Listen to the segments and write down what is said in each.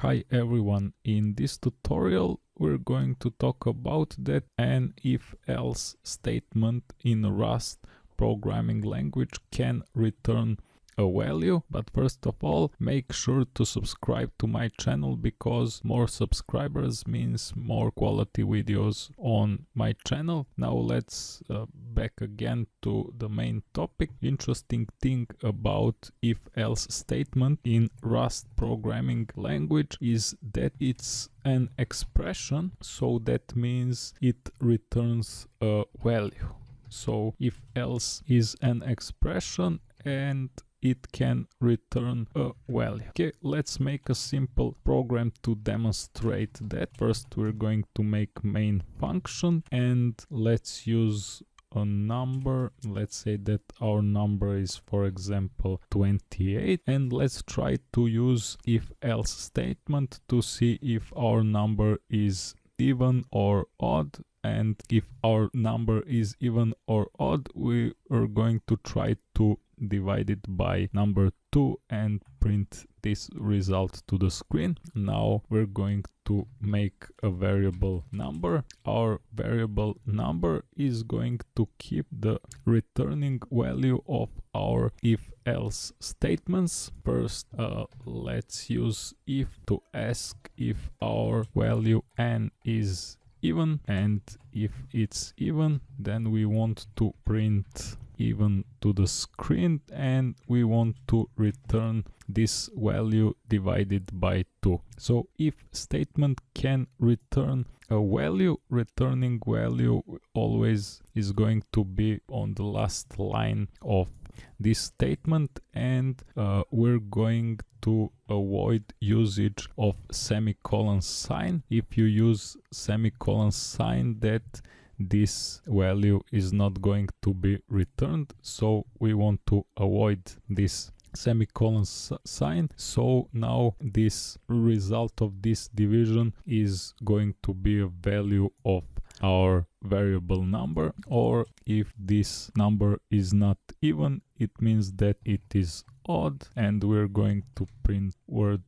Hi everyone, in this tutorial we're going to talk about that an if-else statement in Rust programming language can return a value but first of all make sure to subscribe to my channel because more subscribers means more quality videos on my channel. Now let's uh, back again to the main topic. Interesting thing about if else statement in rust programming language is that it's an expression so that means it returns a value. So if else is an expression and it can return a value. Okay, let's make a simple program to demonstrate that. First we're going to make main function and let's use a number let's say that our number is for example 28 and let's try to use if else statement to see if our number is even or odd and if our number is even or odd we are going to try to divided by number 2 and print this result to the screen. Now we're going to make a variable number. Our variable number is going to keep the returning value of our if else statements. First, uh, let's use if to ask if our value n is even and if it's even then we want to print even to the screen and we want to return this value divided by 2. So if statement can return a value, returning value always is going to be on the last line of this statement and uh, we're going to avoid usage of semicolon sign. If you use semicolon sign that this value is not going to be returned so we want to avoid this semicolon sign. So now this result of this division is going to be a value of our variable number or if this number is not even it means that it is odd and we're going to print word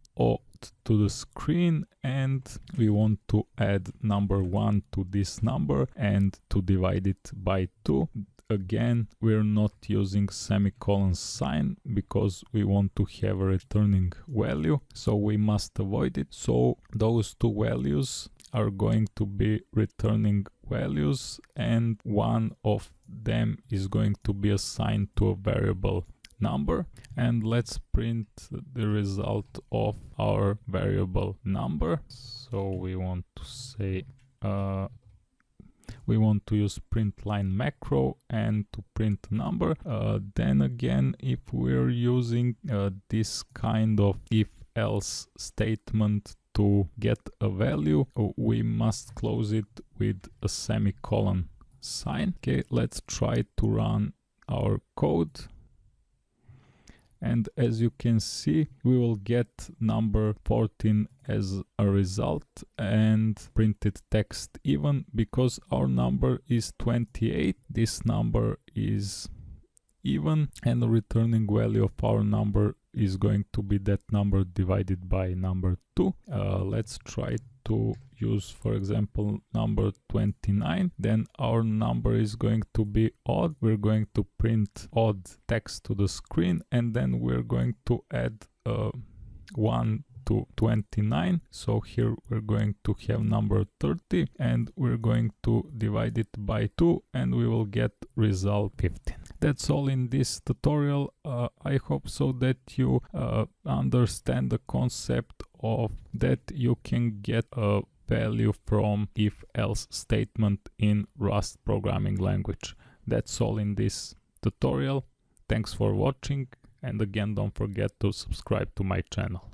to the screen and we want to add number 1 to this number and to divide it by 2 again we're not using semicolon sign because we want to have a returning value so we must avoid it. So those two values are going to be returning values and one of them is going to be assigned to a variable number and let's print the result of our variable number. So we want to say uh, we want to use print line macro and to print number. Uh, then again if we're using uh, this kind of if else statement to get a value we must close it with a semicolon sign. Okay let's try to run our code and as you can see we will get number 14 as a result and printed text even because our number is 28 this number is even and the returning value of our number is going to be that number divided by number 2 uh, let's try to use for example number 29 then our number is going to be odd. We're going to print odd text to the screen and then we're going to add uh, 1 to 29 so here we're going to have number 30 and we're going to divide it by 2 and we will get result 15 that's all in this tutorial uh, i hope so that you uh, understand the concept of that you can get a value from if else statement in Rust programming language. That's all in this tutorial. Thanks for watching and again don't forget to subscribe to my channel.